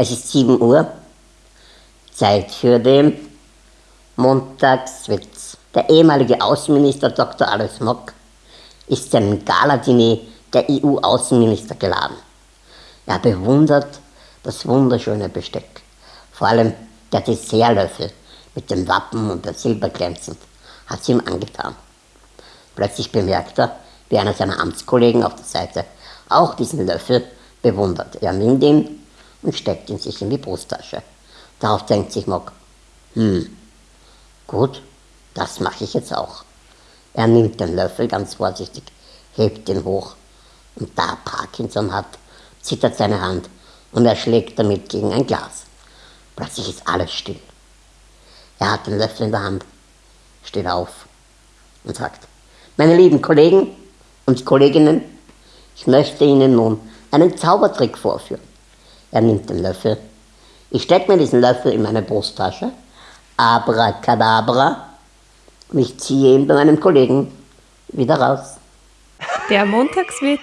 Es ist 7 Uhr, Zeit für den Montagswitz. Der ehemalige Außenminister Dr. Alois Mock ist zu einem Galadiner der EU-Außenminister geladen. Er bewundert das wunderschöne Besteck, vor allem der Dessertlöffel mit dem Wappen und der Silber glänzend, hat sie ihm angetan. Plötzlich bemerkt er, wie einer seiner Amtskollegen auf der Seite auch diesen Löffel bewundert. Er nimmt ihn und steckt ihn sich in die Brusttasche. Darauf denkt sich Mock, hm, gut, das mache ich jetzt auch. Er nimmt den Löffel ganz vorsichtig, hebt ihn hoch und da Parkinson hat, zittert seine Hand und er schlägt damit gegen ein Glas. Plötzlich ist alles still. Er hat den Löffel in der Hand, steht auf und sagt, meine lieben Kollegen und Kolleginnen, ich möchte Ihnen nun einen Zaubertrick vorführen. Er nimmt den Löffel. Ich stecke mir diesen Löffel in meine Brusttasche. Abracadabra. Und ich ziehe ihn bei meinem Kollegen wieder raus. Der Montagswitz